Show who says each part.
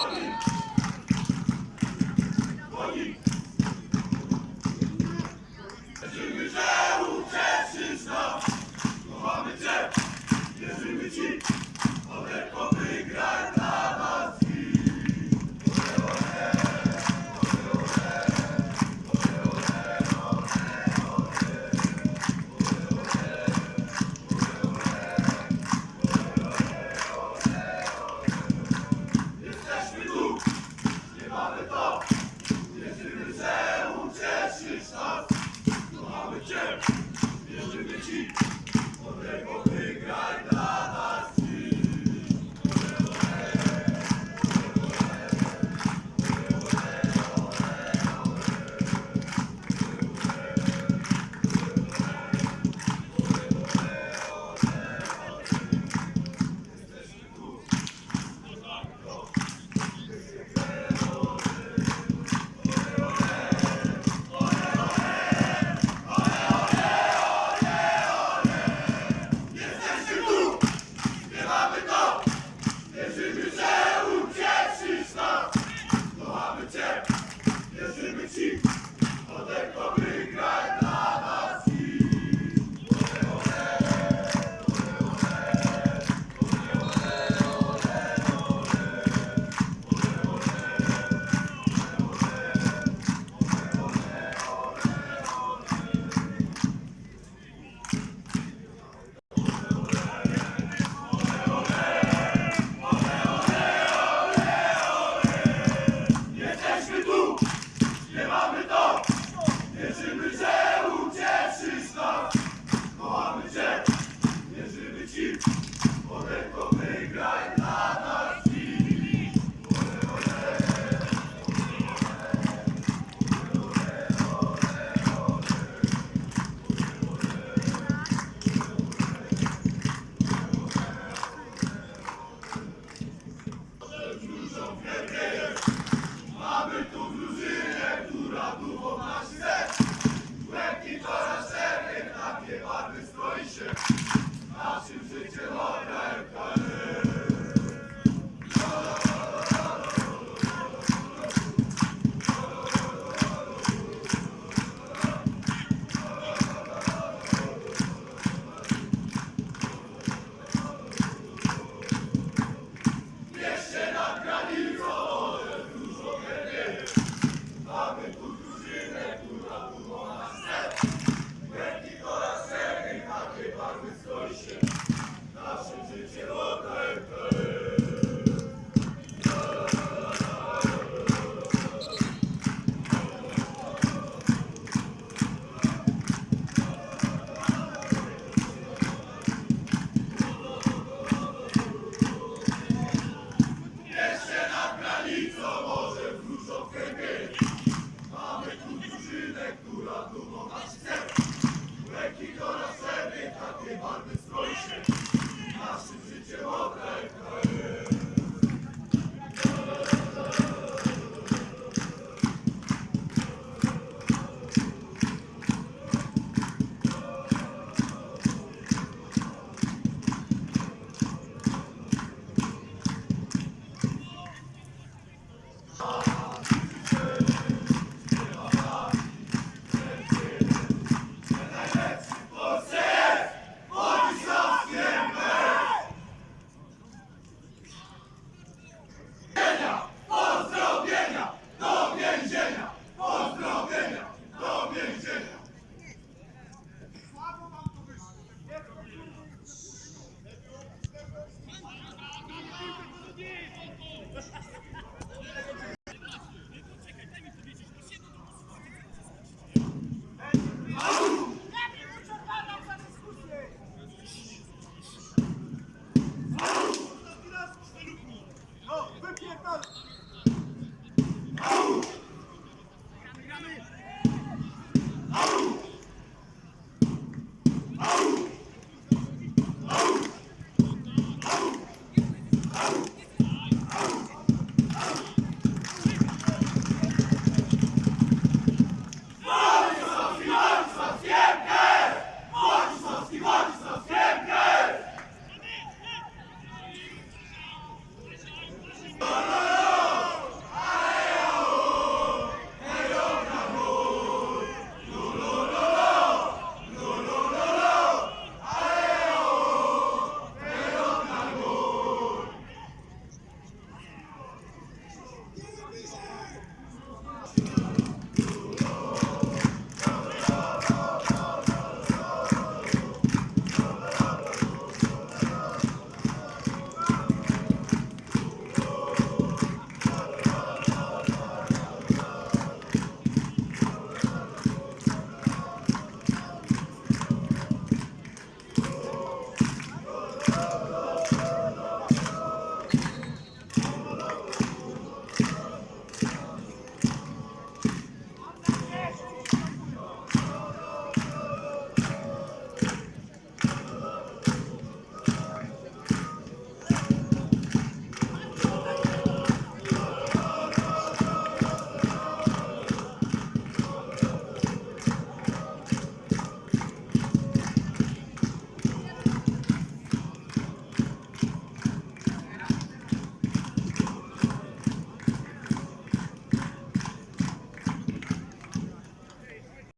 Speaker 1: Oh, see.
Speaker 2: Thank you.